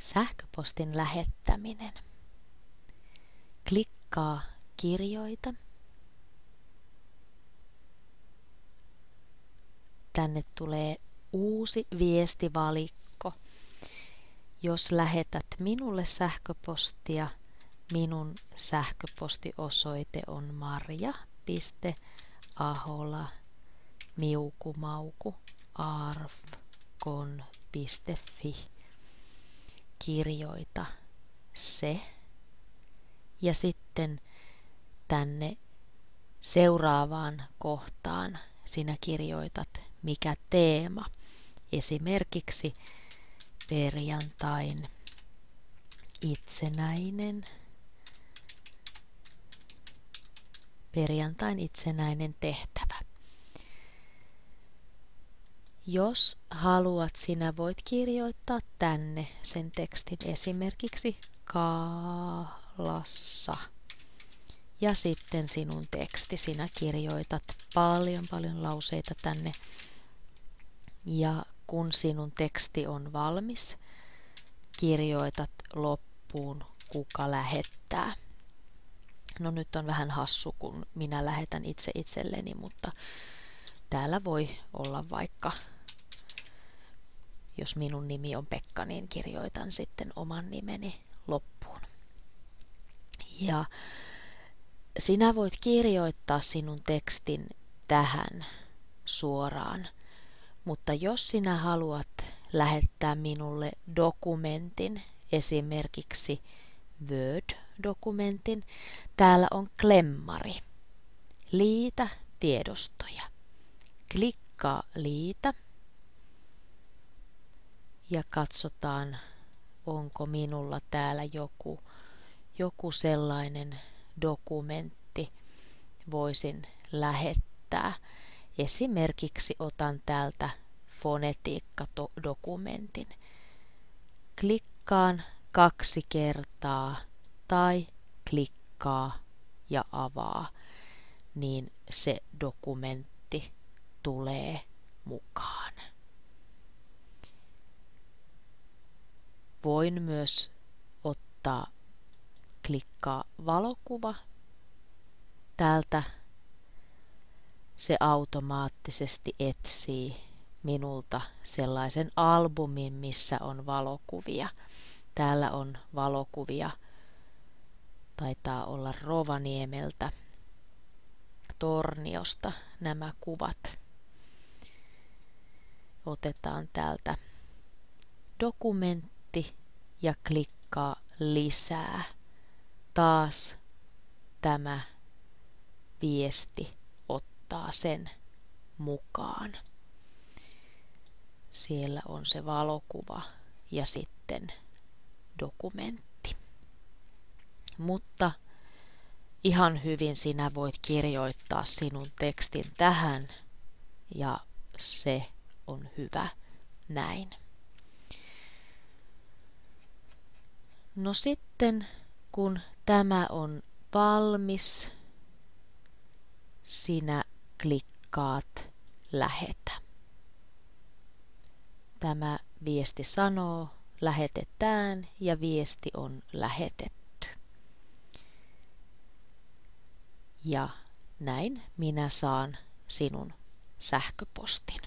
Sähköpostin lähettäminen. Klikkaa kirjoita. Tänne tulee uusi viestivalikko. Jos lähetät minulle sähköpostia, minun sähköpostiosoite on marja.ahola miukumauku arfkon.fi kirjoita se ja sitten tänne seuraavaan kohtaan sinä kirjoitat mikä teema. Esimerkiksi perjantain itsenäinen perjantain itsenäinen tehtävä. Jos haluat, sinä voit kirjoittaa tänne sen tekstin esimerkiksi kaalassa. Ja sitten sinun teksti. Sinä kirjoitat paljon paljon lauseita tänne. Ja kun sinun teksti on valmis, kirjoitat loppuun, kuka lähettää. No nyt on vähän hassu, kun minä lähetän itse itselleni, mutta täällä voi olla vaikka jos minun nimi on Pekka, niin kirjoitan sitten oman nimeni loppuun. Ja sinä voit kirjoittaa sinun tekstin tähän suoraan, mutta jos sinä haluat lähettää minulle dokumentin, esimerkiksi Word-dokumentin, täällä on klemmari. Liitä tiedostoja. Klikkaa liitä ja katsotaan, onko minulla täällä joku, joku sellainen dokumentti voisin lähettää. Esimerkiksi otan täältä fonetiikkadokumentin. Klikkaan kaksi kertaa tai klikkaa ja avaa, niin se dokumentti tulee mukaan. Voin myös ottaa klikkaa valokuva. Täältä se automaattisesti etsii minulta sellaisen albumin, missä on valokuvia. Täällä on valokuvia, taitaa olla Rovaniemeltä, Torniosta nämä kuvat. Otetaan täältä dokumentti ja klikkaa lisää. Taas tämä viesti ottaa sen mukaan. Siellä on se valokuva ja sitten dokumentti. Mutta ihan hyvin sinä voit kirjoittaa sinun tekstin tähän ja se on hyvä näin. No sitten kun tämä on valmis, sinä klikkaat lähetä. Tämä viesti sanoo lähetetään ja viesti on lähetetty. Ja näin minä saan sinun sähköpostin.